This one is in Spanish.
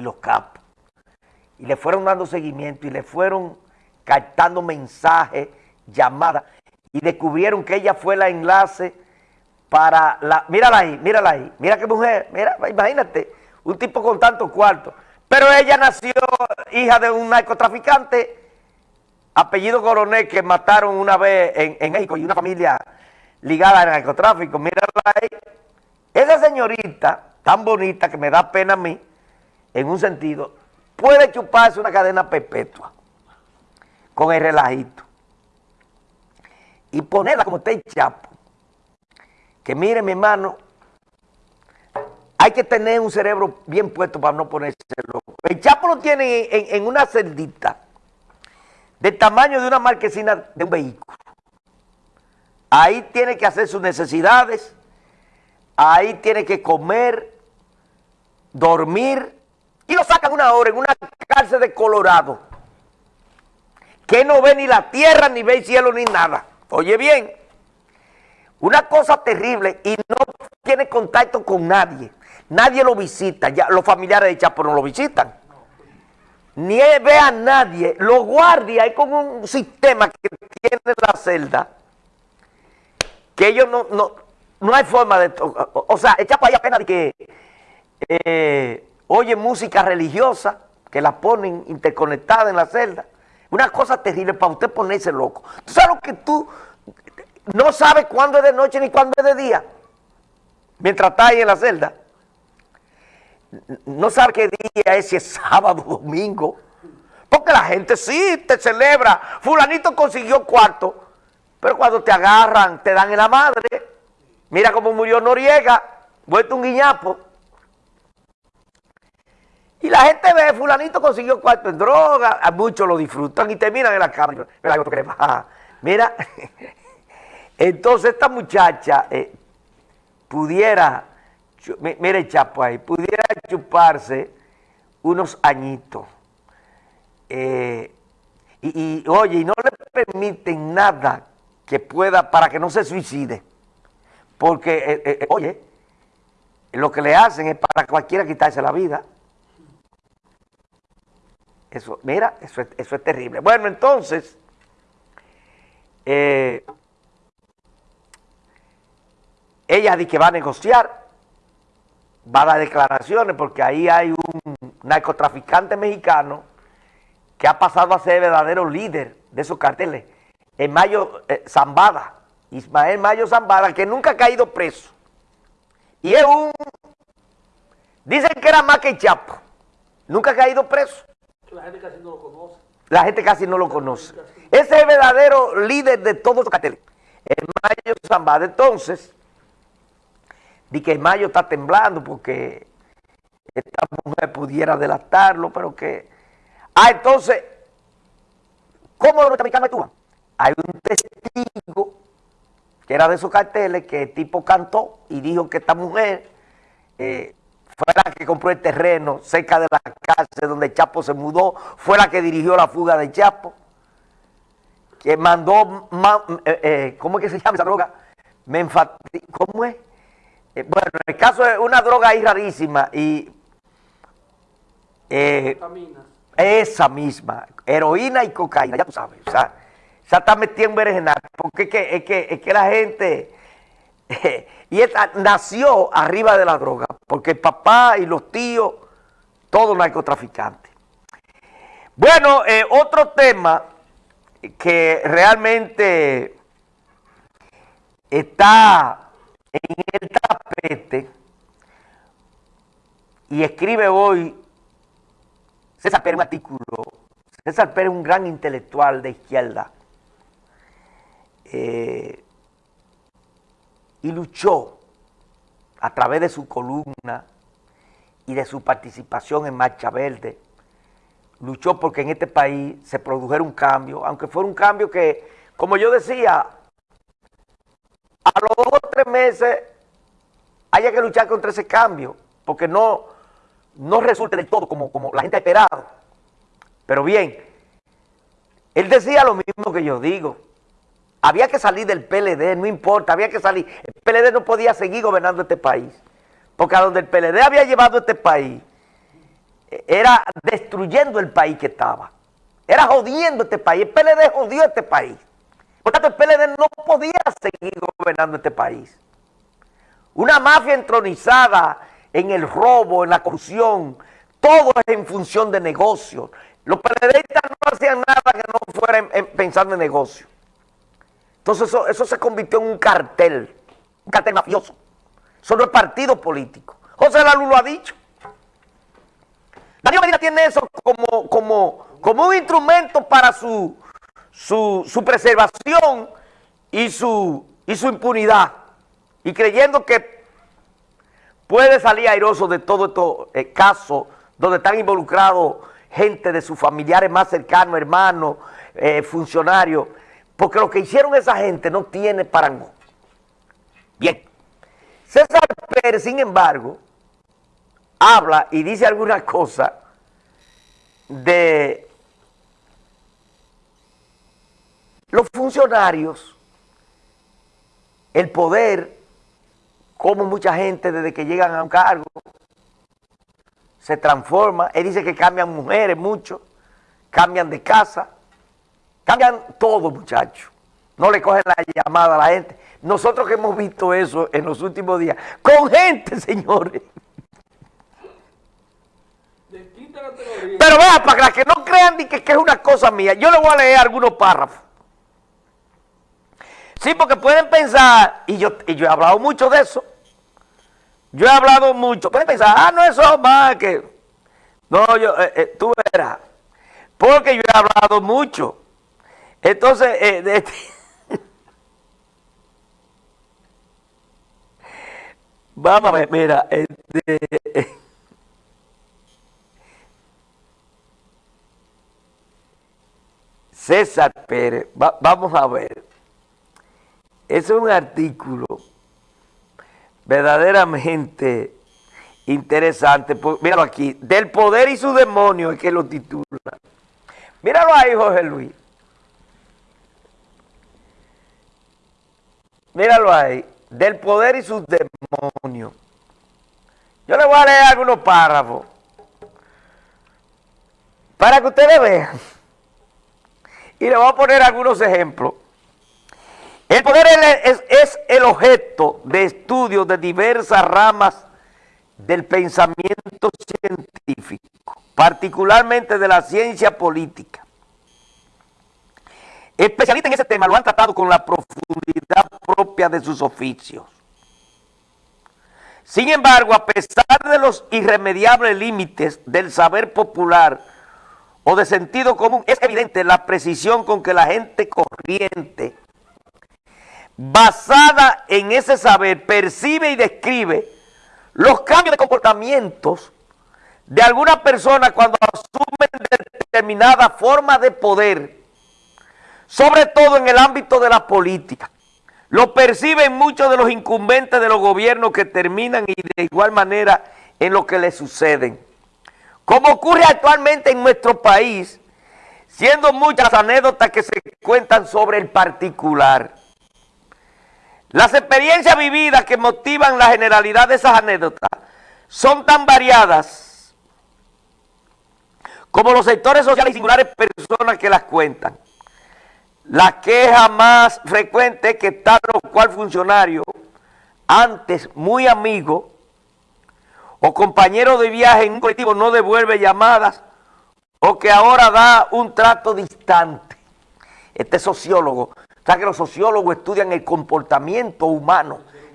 los capos. Y le fueron dando seguimiento y le fueron captando mensajes, llamadas, y descubrieron que ella fue la enlace para la... Mírala ahí, mírala ahí, mira qué mujer, mira, imagínate, un tipo con tantos cuartos. Pero ella nació hija de un narcotraficante, apellido coronel, que mataron una vez en, en México y una familia ligada al narcotráfico. Mírala ahí. Esa señorita, tan bonita que me da pena a mí, en un sentido, puede chuparse una cadena perpetua con el relajito y ponerla como está el Chapo. Que mire, mi hermano, hay que tener un cerebro bien puesto para no ponerse loco. El Chapo lo tiene en, una celdita del tamaño de una marquesina de un vehículo. Ahí tiene que hacer sus necesidades, ahí tiene que comer, dormir, y lo sacan una hora en una cárcel de Colorado, que no ve ni la tierra, ni ve el cielo, ni nada. Oye bien, una cosa terrible y no tiene contacto con nadie. Nadie lo visita, ya los familiares de Chapo no lo visitan. Ni ve a nadie. Los guardias, hay como un sistema que tiene la celda, que ellos no, no, no hay forma de... O, sea, el Chapo hay apenas de que eh, oye música religiosa, que la ponen interconectada en la celda. Una cosa terrible para usted ponerse loco. ¿Tú sabes lo que tú no sabes cuándo es de noche ni cuándo es de día? Mientras está ahí en la celda. No sabe qué día es, si es sábado o domingo. Porque la gente sí te celebra. Fulanito consiguió cuarto. Pero cuando te agarran, te dan en la madre. Mira cómo murió Noriega, vuelto un guiñapo. Y la gente ve, fulanito consiguió cuarto en droga, a muchos lo disfrutan y terminan en la cama. Mira, mira, entonces esta muchacha eh, pudiera, mire Chapo ahí, pudiera chuparse unos añitos. Eh, y, oye, y no le permiten nada que pueda, para que no se suicide. Porque, eh, oye, lo que le hacen es para cualquiera quitarse la vida. Eso, mira, eso es, eso es terrible. Bueno, entonces, eh, ella dice que va a negociar, va a dar declaraciones, porque ahí hay un narcotraficante mexicano que ha pasado a ser verdadero líder de esos carteles. En Mayo eh, Zambada, Ismael Mayo Zambada, que nunca ha caído preso. Y es un... Dicen que era más que Chapo. Nunca ha caído preso. La gente casi no lo conoce. La gente casi no lo conoce. Ese es el verdadero líder de todos los carteles. El Mayo Zambada. Entonces, di que el Mayo está temblando porque esta mujer pudiera delatarlo, pero que... Ah, entonces, ¿cómo los norteamericanos actúan? Hay un testigo que era de esos carteles que el tipo cantó y dijo que esta mujer... Eh, fue la que compró el terreno cerca de la cárcel donde Chapo se mudó, fue la que dirigió la fuga de Chapo, que mandó, eh, eh, ¿cómo es que se llama esa droga? ¿Cómo es? Eh, bueno, el caso es una droga ahí rarísima y... esa misma, heroína y cocaína, ya tú sabes, o sea, ya está metida en berenjenal, porque es que, es que, es que la gente y nació arriba de la droga, porque el papá y los tíos, todos narcotraficantes. Bueno, eh, otro tema que realmente está en el tapete y escribe hoy César Pérez un artículo. César Pérez un gran intelectual de izquierda. Eh, y luchó a través de su columna y de su participación en Marcha Verde, luchó porque en este país se produjera un cambio, aunque fuera un cambio que, como yo decía, a los dos o tres meses haya que luchar contra ese cambio, porque no, no resulte del todo como, como la gente ha esperado. Pero bien, él decía lo mismo que yo digo, había que salir del PLD, no importa, había que salir. El PLD no podía seguir gobernando este país. Porque a donde el PLD había llevado este país, era destruyendo el país que estaba. Era jodiendo este país. El PLD jodió este país. Por tanto, el PLD no podía seguir gobernando este país. Una mafia entronizada en el robo, en la corrupción, todo es en función de negocios. Los PLDistas no hacían nada que no fuera pensando en negocio. Entonces eso, se convirtió en un cartel, un cartel mafioso. Eso no es partido político. José Lalu lo ha dicho. Daniel Medina tiene eso como, como, como un instrumento para su, su, preservación y su, y su impunidad. Y creyendo que puede salir airoso de todo estos eh, casos donde están involucrados gente de sus familiares más cercanos, hermanos, eh, funcionarios, porque lo que hicieron esa gente no tiene parangón. Bien, César Pérez, sin embargo, habla y dice alguna cosa de los funcionarios, el poder, como mucha gente desde que llegan a un cargo, se transforma. Él dice que cambian mujeres mucho, cambian de casa, cambian todo, muchachos. No le cogen la llamada a la gente. Nosotros que hemos visto eso en los últimos días, con gente, señores. Pero vea, para que no crean que, que es una cosa mía, yo le voy a leer algunos párrafos. Sí, porque pueden pensar, y yo, y yo he hablado mucho de eso, yo he hablado mucho, pueden pensar, ah, no, eso más que... No, yo, eh, eh, tú verás, porque yo he hablado mucho. Entonces, eh, este vamos a ver, mira. César Pérez, vamos a ver. Es un artículo verdaderamente interesante. Míralo aquí. Del poder y su demonio es que lo titula. Míralo ahí, Jorge Luis. Míralo ahí. Del poder y sus demonios. Yo le voy a leer algunos párrafos. Para que ustedes vean. Y le voy a poner algunos ejemplos. El poder es, el objeto de estudio de diversas ramas del pensamiento científico, particularmente de la ciencia política. Especialistas en ese tema lo han tratado con la profundidad propia de sus oficios. Sin embargo, a pesar de los irremediables límites del saber popular o de sentido común, es evidente la precisión con que la gente corriente, basada en ese saber, percibe y describe los cambios de comportamientos de alguna persona cuando asumen determinada forma de poder, sobre todo en el ámbito de la política. Lo perciben muchos de los incumbentes de los gobiernos que terminan y de igual manera en lo que les suceden. Como ocurre actualmente en nuestro país, siendo muchas anécdotas que se cuentan sobre el particular. Las experiencias vividas que motivan la generalidad de esas anécdotas son tan variadas como los sectores sociales y singulares personas que las cuentan. La queja más frecuente es que tal o cual funcionario, antes muy amigo, o compañero de viaje en un colectivo no devuelve llamadas o que ahora da un trato distante. Este sociólogo, o que los sociólogos estudian el comportamiento humano